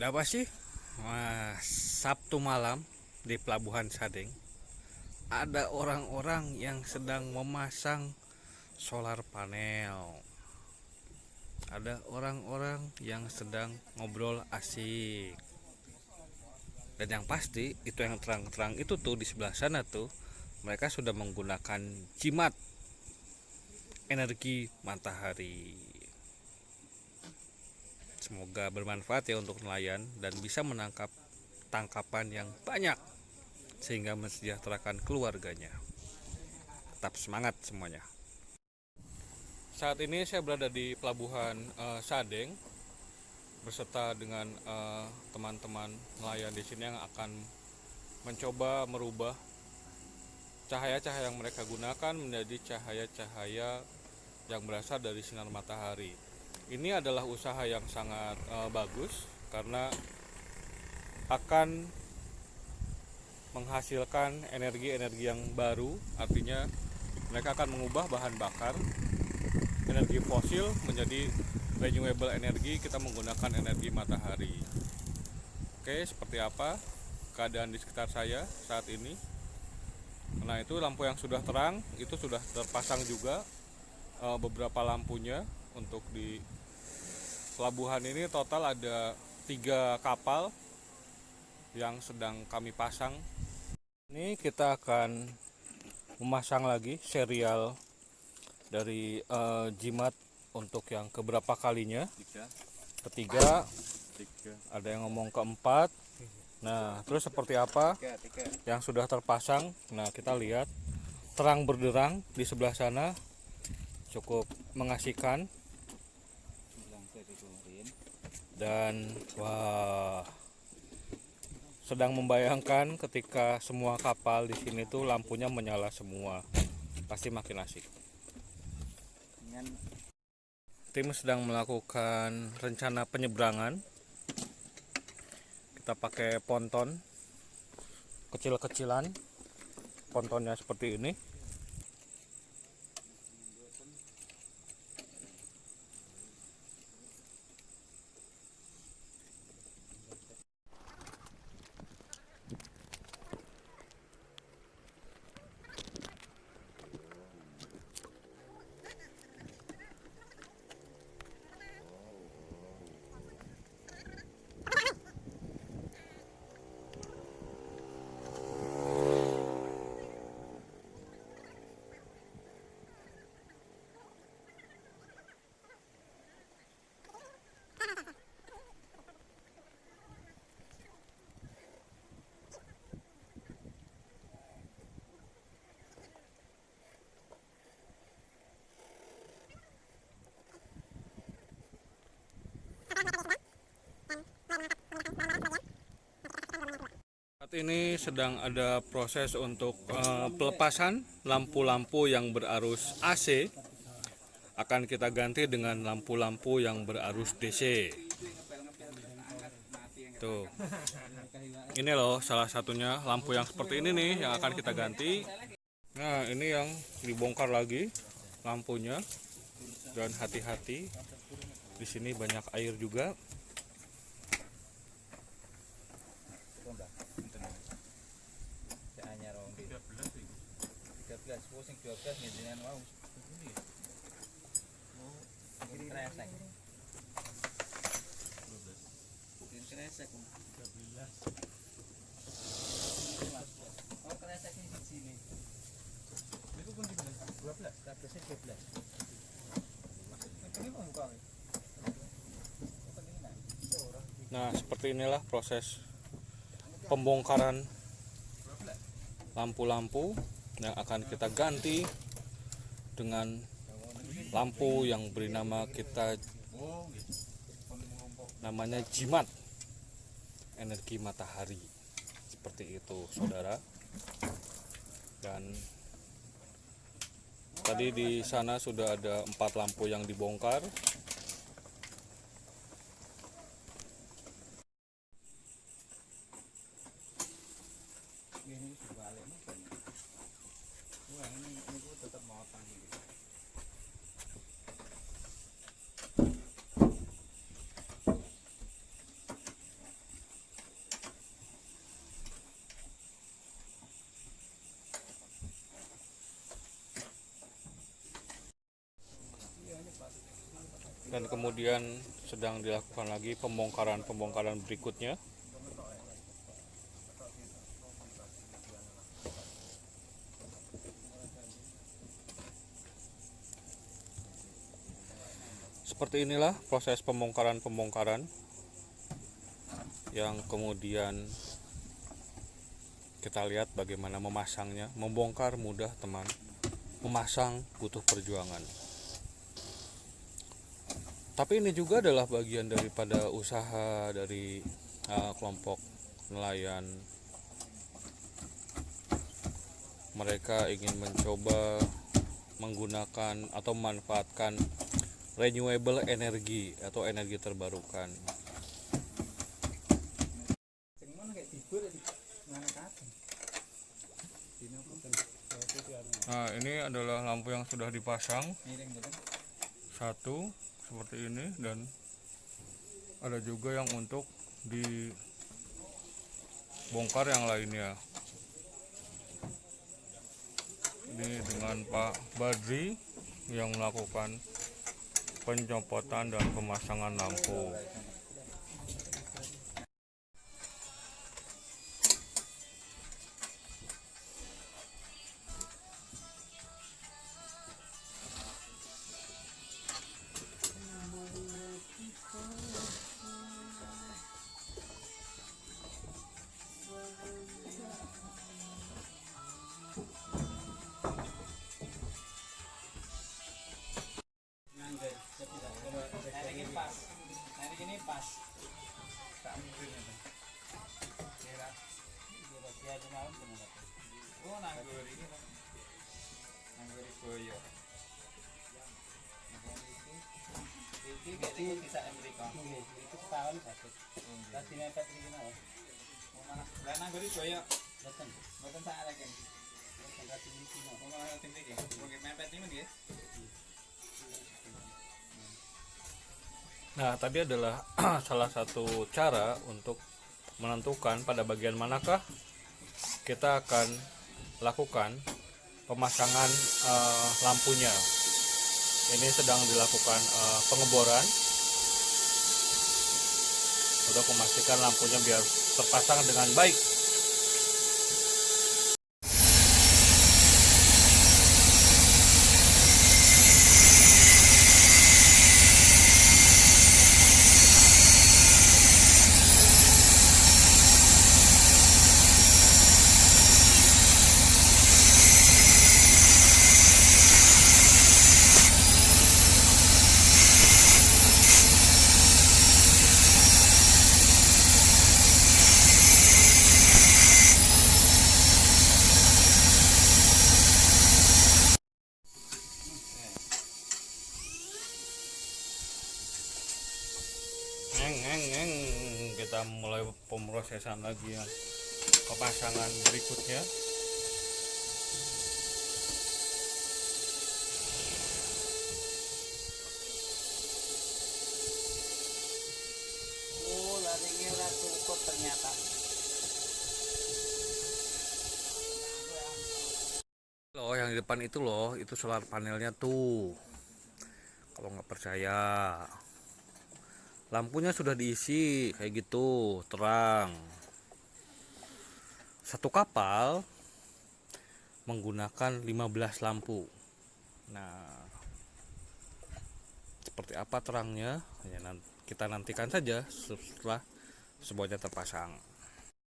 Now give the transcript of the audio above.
Apa sih? Wah, Sabtu malam di Pelabuhan Sadeng ada orang-orang yang sedang memasang solar panel. Ada orang-orang yang sedang ngobrol asik. Dan yang pasti itu yang terang-terang itu tuh di sebelah sana tuh mereka sudah menggunakan jimat energi matahari. Semoga bermanfaat ya untuk nelayan dan bisa menangkap tangkapan yang banyak sehingga mensejahterakan keluarganya. Tetap semangat semuanya. Saat ini saya berada di pelabuhan uh, Sadeng beserta dengan eh, teman-teman uh, nelayan di sini yang akan mencoba merubah cahaya-cahaya yang mereka gunakan menjadi cahaya-cahaya yang berasal dari sinar matahari. Ini adalah usaha yang sangat uh, bagus karena akan menghasilkan energi-energi yang baru. Artinya mereka akan mengubah bahan bakar energi fosil menjadi renewable energi kita menggunakan energi matahari. Oke seperti apa keadaan di sekitar saya saat ini? Nah itu lampu yang sudah terang itu sudah terpasang juga e, beberapa lampunya untuk di pelabuhan ini total ada tiga kapal yang sedang kami pasang. Ini kita akan memasang lagi serial dari uh, jimat untuk yang keberapa kalinya. Ketiga. Ada yang ngomong keempat. Nah terus seperti apa yang sudah terpasang? Nah kita lihat. Terang berderang di sebelah sana. Cukup mengasihkan dan wah sedang membayangkan ketika semua kapal di sini tuh lampunya menyala semua. Pasti makin asik. Tim sedang melakukan rencana penyeberangan. Kita pakai ponton kecil-kecilan pontonnya seperti ini Saat ini sedang ada proses untuk uh, pelepasan lampu-lampu yang berarus AC akan kita ganti dengan lampu-lampu yang berarus DC. Tuh. Ini loh salah satunya lampu yang seperti ini nih yang akan kita ganti. Nah, ini yang dibongkar lagi lampunya. Dan hati-hati. Di sini banyak air juga. 12 ngendinan mau. Oh, kresek. 12. kresek 13. Oh, kresek ini di sini. Itu pun 12. 12 12. Nah, seperti inilah proses pembongkaran lampu-lampu yang akan kita ganti dengan lampu yang beri nama kita namanya jimat energi matahari. Seperti itu saudara. Dan tadi di sana sudah ada empat lampu yang dibongkar dan kemudian sedang dilakukan lagi pembongkaran-pembongkaran berikutnya. Seperti inilah proses pembongkaran-pembongkaran yang kemudian kita lihat bagaimana memasangnya membongkar mudah teman. Memasang butuh perjuangan tapi ini juga adalah bagian daripada usaha dari uh, kelompok nelayan. Mereka ingin mencoba menggunakan atau memanfaatkan renewable energy atau energi terbarukan. Nah ini adalah lampu yang sudah dipasang. Satu seperti ini dan ada juga yang untuk dibongkar yang lainnya. Ini dengan Pak Badri yang melakukan pencopotan dan pemasangan lampu ini pas. Tak mungkin itu. Kira kira dia di malam ada. Oh, nanggur ini. Nanggur boyo. Iki gede bisa Amerika. Itu setahun sakit. Lagi mepet iki mau. Mau mana? Lah nanggur boyo. Betul. Betul ada kan. Betul lagi iki mau. Mana tim iki? Mau mepet ini nggih. Nah, tadi adalah salah satu cara untuk menentukan pada bagian manakah kita akan lakukan pemasangan eh, lampunya. Ini sedang dilakukan eh, pengeboran untuk memastikan lampunya biar terpasang dengan baik. Kita mulai pemrosesan lagi yang pemasangan berikutnya. Oh, larinya cukup ternyata. Loh, yang di depan itu loh, itu solar panelnya tuh. Kalau nggak percaya, lampunya sudah diisi kayak gitu, terang. Satu kapal menggunakan 15 lampu. Nah, seperti apa terangnya? Ya, kita nantikan saja setelah semuanya terpasang.